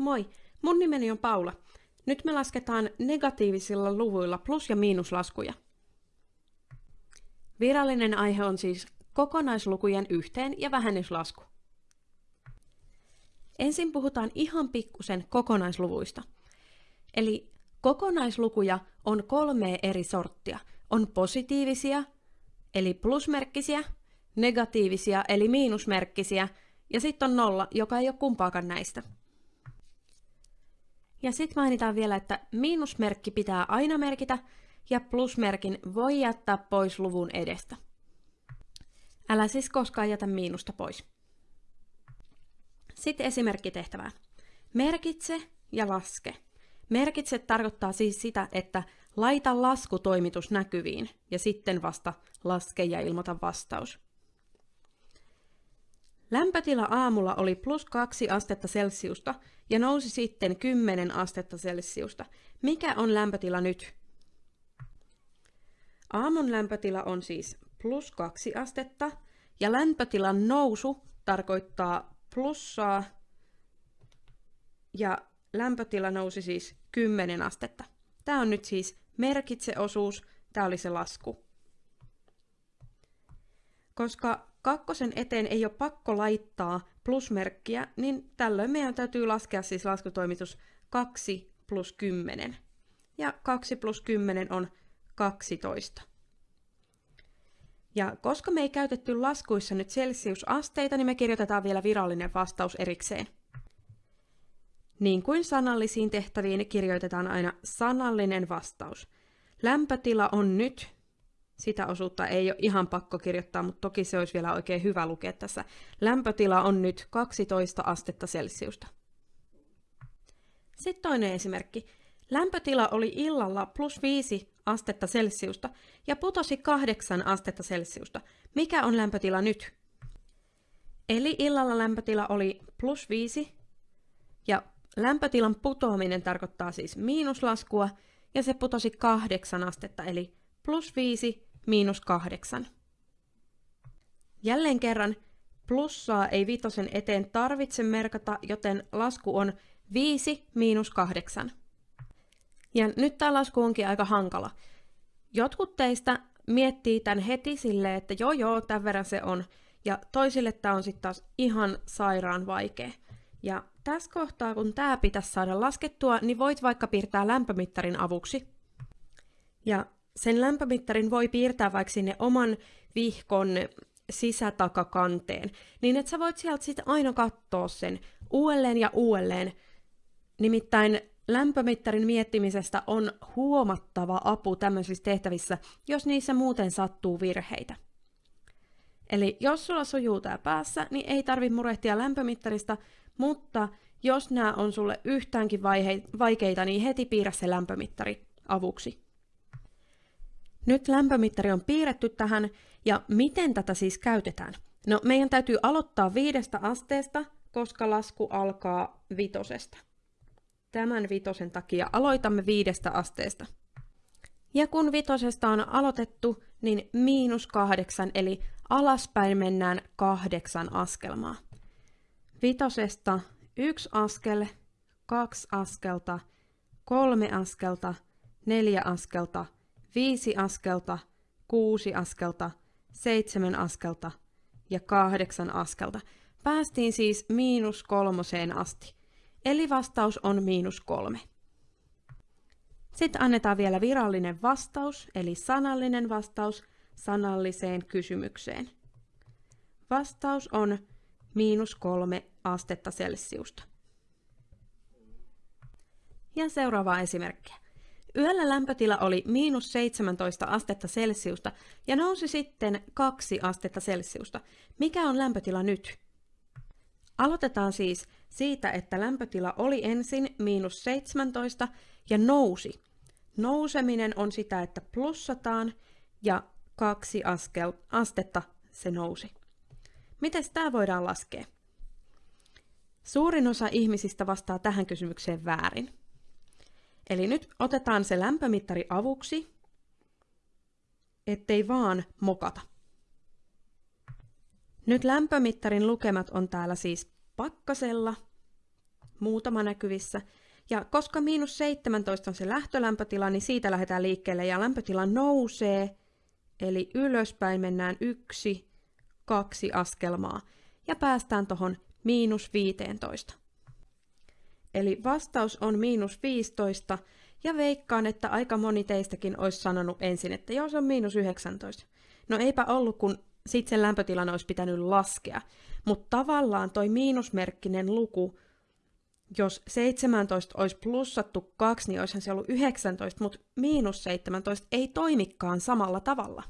Moi, mun nimeni on Paula. Nyt me lasketaan negatiivisilla luvuilla plus- ja miinuslaskuja. Virallinen aihe on siis kokonaislukujen yhteen- ja vähennyslasku. Ensin puhutaan ihan pikkusen kokonaisluvuista. Eli kokonaislukuja on kolme eri sorttia. On positiivisia, eli plusmerkkisiä, negatiivisia, eli miinusmerkkisiä, ja sitten on nolla, joka ei ole kumpaakaan näistä. Ja sitten mainitaan vielä, että miinusmerkki pitää aina merkitä, ja plusmerkin voi jättää pois luvun edestä. Älä siis koskaan jätä miinusta pois. Sitten esimerkkitehtävää. Merkitse ja laske. Merkitse tarkoittaa siis sitä, että laita laskutoimitus näkyviin ja sitten vasta laske ja ilmoita vastaus. Lämpötila aamulla oli plus 2 astetta Celsiusta ja nousi sitten 10 astetta Celsiusta. Mikä on lämpötila nyt? Aamun lämpötila on siis plus 2 astetta ja lämpötilan nousu tarkoittaa plussaa ja lämpötila nousi siis 10 astetta. Tämä on nyt siis merkitseosuus, tämä oli se lasku. Koska kakkosen eteen ei ole pakko laittaa plusmerkkiä, niin tällöin meidän täytyy laskea siis laskutoimitus 2 plus 10. Ja 2 plus 10 on 12. Ja koska me ei käytetty laskuissa nyt celsiusasteita, niin me kirjoitetaan vielä virallinen vastaus erikseen. Niin kuin sanallisiin tehtäviin kirjoitetaan aina sanallinen vastaus. Lämpötila on nyt, sitä osuutta ei ole ihan pakko kirjoittaa, mutta toki se olisi vielä oikein hyvä lukea tässä. Lämpötila on nyt 12 astetta Celsiusta. Sitten toinen esimerkki. Lämpötila oli illalla plus 5 astetta Celsiusta ja putosi 8 astetta Celsiusta. Mikä on lämpötila nyt? Eli illalla lämpötila oli plus 5 ja lämpötilan putoaminen tarkoittaa siis miinuslaskua ja se putosi 8 astetta eli plus 5 miinus 8. Jälleen kerran plussaa ei vitosen eteen tarvitse merkata, joten lasku on 5 miinus 8. Ja nyt tämä lasku onkin aika hankala. Jotkut teistä miettii tämän heti silleen, että joo joo, tämän verran se on. Ja toisille tämä on sitten taas ihan sairaan vaikea. Ja tässä kohtaa, kun tämä pitäisi saada laskettua, niin voit vaikka piirtää lämpömittarin avuksi. Ja sen lämpömittarin voi piirtää vaikka sinne oman vihkon sisätakakanteen, niin että sä voit sieltä sitten aina katsoa sen uudelleen ja uudelleen. Nimittäin lämpömittarin miettimisestä on huomattava apu tämmöisissä tehtävissä, jos niissä muuten sattuu virheitä. Eli jos sulla sujuu tää päässä, niin ei tarvi murehtia lämpömittarista, mutta jos nämä on sulle yhtäänkin vaikeita, niin heti piirrä se lämpömittari avuksi. Nyt lämpömittari on piirretty tähän, ja miten tätä siis käytetään? No, meidän täytyy aloittaa viidestä asteesta, koska lasku alkaa vitosesta. Tämän vitosen takia aloitamme viidestä asteesta. Ja kun vitosesta on aloitettu, niin miinus kahdeksan, eli alaspäin mennään kahdeksan askelmaa. Vitosesta yksi askel, kaksi askelta, kolme askelta, neljä askelta, viisi askelta, kuusi askelta, seitsemän askelta ja kahdeksan askelta. Päästiin siis miinus kolmoseen asti. Eli vastaus on miinus kolme. Sitten annetaan vielä virallinen vastaus, eli sanallinen vastaus sanalliseen kysymykseen. Vastaus on miinus kolme astetta Celsiusta. Ja seuraava esimerkki. Yöllä lämpötila oli miinus 17 astetta Celsiusta ja nousi sitten 2 astetta Celsiusta. Mikä on lämpötila nyt? Aloitetaan siis siitä, että lämpötila oli ensin miinus 17 ja nousi. Nouseminen on sitä, että plussataan ja kaksi askel, astetta se nousi. Miten tämä voidaan laskea? Suurin osa ihmisistä vastaa tähän kysymykseen väärin. Eli nyt otetaan se lämpömittari avuksi, ettei vaan mokata. Nyt lämpömittarin lukemat on täällä siis pakkasella, muutama näkyvissä. Ja koska miinus 17 on se lähtölämpötila, niin siitä lähdetään liikkeelle ja lämpötila nousee. Eli ylöspäin mennään yksi, kaksi askelmaa ja päästään tuohon miinus 15. Eli vastaus on miinus 15 ja veikkaan, että aika moni teistäkin olisi sanonut ensin, että joo se on miinus 19. No eipä ollut, kun sitten sen lämpötilan olisi pitänyt laskea. Mutta tavallaan toi miinusmerkkinen luku, jos 17 olisi plussattu 2, niin olisihan se ollut 19, mutta miinus 17 ei toimikaan samalla tavalla.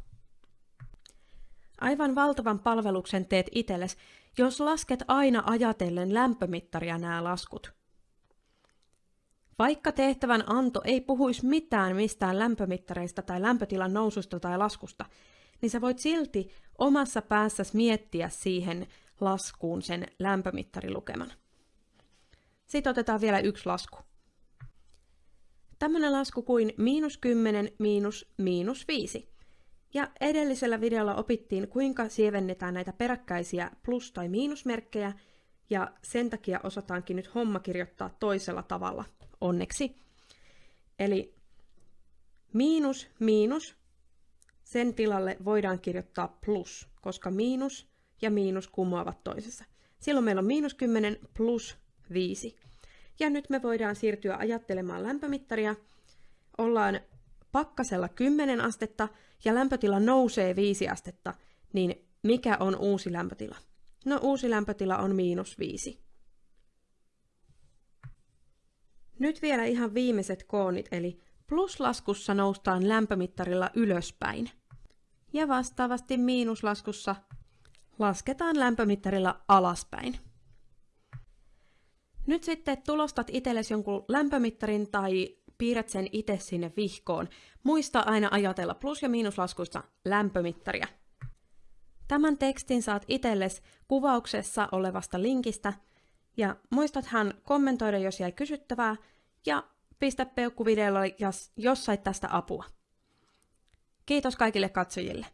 Aivan valtavan palveluksen teet itsellesi, jos lasket aina ajatellen lämpömittaria nämä laskut. Vaikka tehtävän anto ei puhuisi mitään mistään lämpömittareista tai lämpötilan noususta tai laskusta, niin sä voit silti omassa päässäsi miettiä siihen laskuun sen lämpömittarilukeman. Sitten otetaan vielä yksi lasku. Tämmöinen lasku kuin miinus 10 miinus miinus 5. Ja edellisellä videolla opittiin, kuinka sievennetään näitä peräkkäisiä plus- tai miinusmerkkejä, ja sen takia osataankin nyt homma kirjoittaa toisella tavalla, onneksi. Eli miinus, miinus, sen tilalle voidaan kirjoittaa plus, koska miinus ja miinus kumoavat toisessa. Silloin meillä on miinus 10 plus 5. Ja nyt me voidaan siirtyä ajattelemaan lämpömittaria. Ollaan pakkasella 10 astetta ja lämpötila nousee 5 astetta, niin mikä on uusi lämpötila? No uusi lämpötila on miinus 5. Nyt vielä ihan viimeiset koonit, eli pluslaskussa noustaan lämpömittarilla ylöspäin. Ja vastaavasti miinuslaskussa lasketaan lämpömittarilla alaspäin. Nyt sitten tulostat itsellesi jonkun lämpömittarin tai piirrät sen itse sinne vihkoon. Muista aina ajatella plus- ja miinuslaskuista lämpömittaria. Tämän tekstin saat itsellesi kuvauksessa olevasta linkistä, ja muistathan kommentoida, jos jäi kysyttävää, ja pistä peukku videolle, jos, jos sait tästä apua. Kiitos kaikille katsojille.